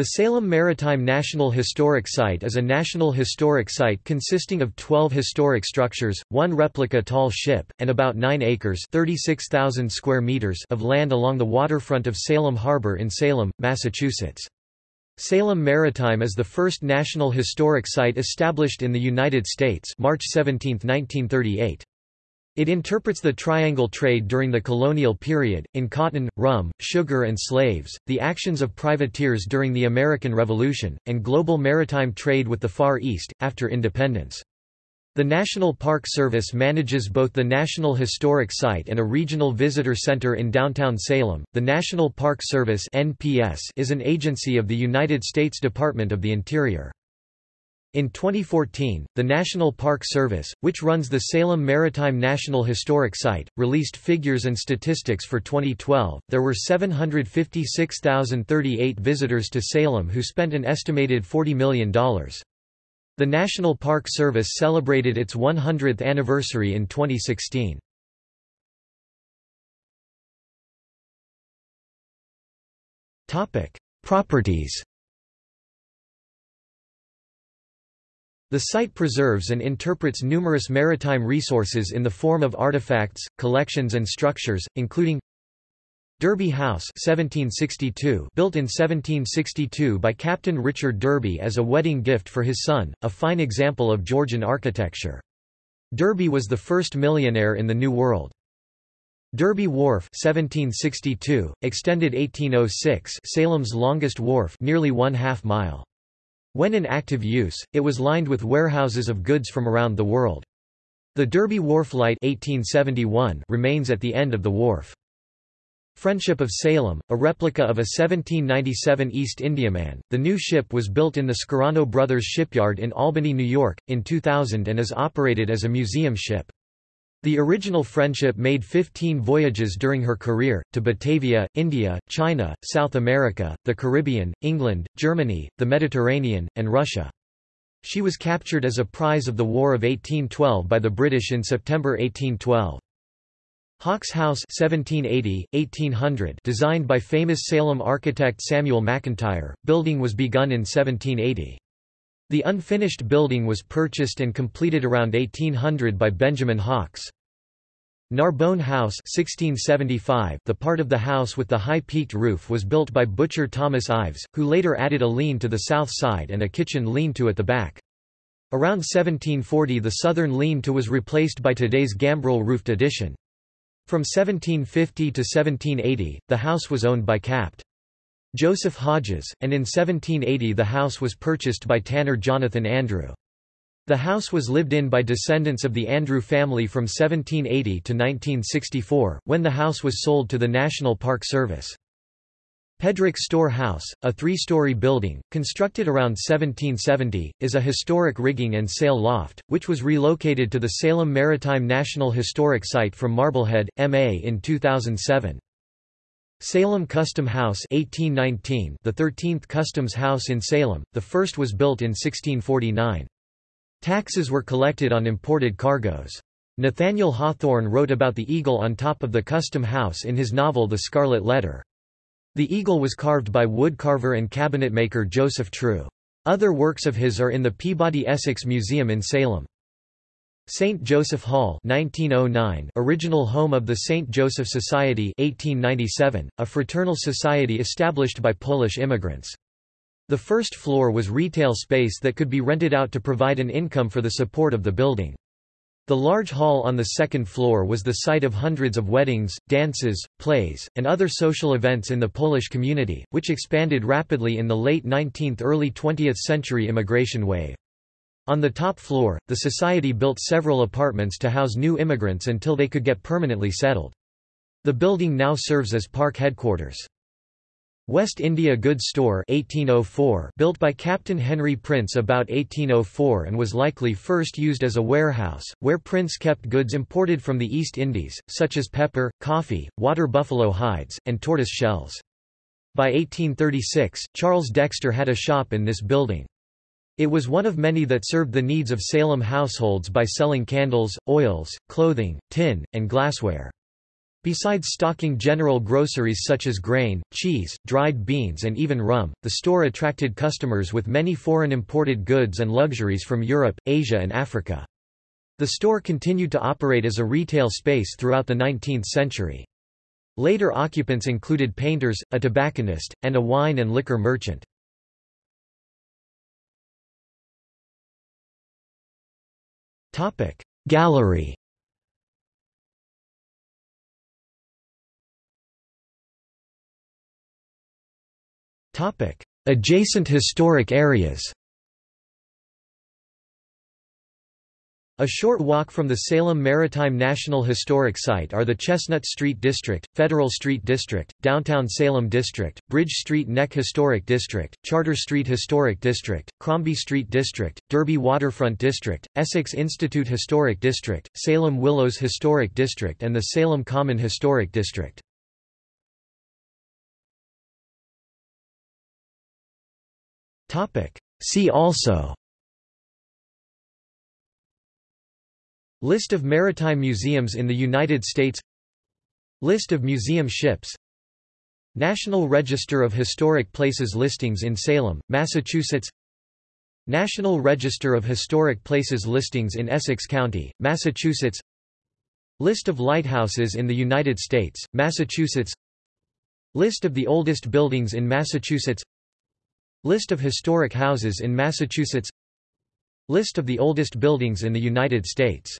The Salem Maritime National Historic Site is a national historic site consisting of 12 historic structures, one replica tall ship, and about 9 acres square meters of land along the waterfront of Salem Harbor in Salem, Massachusetts. Salem Maritime is the first national historic site established in the United States March 17, 1938. It interprets the triangle trade during the colonial period, in cotton, rum, sugar and slaves, the actions of privateers during the American Revolution, and global maritime trade with the Far East, after independence. The National Park Service manages both the National Historic Site and a regional visitor center in downtown Salem. The National Park Service (NPS) is an agency of the United States Department of the Interior. In 2014, the National Park Service, which runs the Salem Maritime National Historic Site, released figures and statistics for 2012. There were 756,038 visitors to Salem who spent an estimated $40 million. The National Park Service celebrated its 100th anniversary in 2016. Topic: Properties The site preserves and interprets numerous maritime resources in the form of artifacts, collections and structures, including Derby House 1762 built in 1762 by Captain Richard Derby as a wedding gift for his son, a fine example of Georgian architecture. Derby was the first millionaire in the New World. Derby Wharf 1762, extended 1806 Salem's longest wharf nearly one half mile. When in active use, it was lined with warehouses of goods from around the world. The Derby Wharf Light 1871 remains at the end of the wharf. Friendship of Salem, a replica of a 1797 East Indiaman, the new ship was built in the Scarano Brothers shipyard in Albany, New York, in 2000 and is operated as a museum ship. The original Friendship made 15 voyages during her career, to Batavia, India, China, South America, the Caribbean, England, Germany, the Mediterranean, and Russia. She was captured as a prize of the War of 1812 by the British in September 1812. Hawkes House 1780, 1800 designed by famous Salem architect Samuel McIntire, building was begun in 1780. The unfinished building was purchased and completed around 1800 by Benjamin Hawkes. Narbonne House 1675 The part of the house with the high-peaked roof was built by butcher Thomas Ives, who later added a lean to the south side and a kitchen lean-to at the back. Around 1740 the southern lean-to was replaced by today's gambrel roofed addition. From 1750 to 1780, the house was owned by Capt. Joseph Hodges, and in 1780 the house was purchased by tanner Jonathan Andrew. The house was lived in by descendants of the Andrew family from 1780 to 1964, when the house was sold to the National Park Service. Pedrick Store House, a three-story building, constructed around 1770, is a historic rigging and sail loft, which was relocated to the Salem Maritime National Historic Site from Marblehead, MA in 2007. Salem Custom House 1819, the 13th Customs House in Salem, the first was built in 1649. Taxes were collected on imported cargoes. Nathaniel Hawthorne wrote about the eagle on top of the custom house in his novel The Scarlet Letter. The eagle was carved by woodcarver and cabinetmaker Joseph True. Other works of his are in the Peabody Essex Museum in Salem. St. Joseph Hall 1909, original home of the St. Joseph Society 1897, a fraternal society established by Polish immigrants. The first floor was retail space that could be rented out to provide an income for the support of the building. The large hall on the second floor was the site of hundreds of weddings, dances, plays, and other social events in the Polish community, which expanded rapidly in the late 19th–early 20th century immigration wave. On the top floor, the society built several apartments to house new immigrants until they could get permanently settled. The building now serves as park headquarters. West India Goods Store 1804 built by Captain Henry Prince about 1804 and was likely first used as a warehouse, where Prince kept goods imported from the East Indies, such as pepper, coffee, water buffalo hides, and tortoise shells. By 1836, Charles Dexter had a shop in this building. It was one of many that served the needs of Salem households by selling candles, oils, clothing, tin, and glassware. Besides stocking general groceries such as grain, cheese, dried beans and even rum, the store attracted customers with many foreign imported goods and luxuries from Europe, Asia and Africa. The store continued to operate as a retail space throughout the 19th century. Later occupants included painters, a tobacconist, and a wine and liquor merchant. Gallery. Adjacent historic areas A short walk from the Salem Maritime National Historic Site are the Chestnut Street District, Federal Street District, Downtown Salem District, Bridge Street Neck Historic District, Charter Street Historic District, Crombie Street District, Derby Waterfront District, Essex Institute Historic District, Salem Willows Historic District and the Salem Common Historic District. See also List of maritime museums in the United States. List of museum ships. National Register of Historic Places listings in Salem, Massachusetts. National Register of Historic Places listings in Essex County, Massachusetts. List of lighthouses in the United States, Massachusetts. List of the oldest buildings in Massachusetts. List of historic houses in Massachusetts. List of the oldest buildings in the United States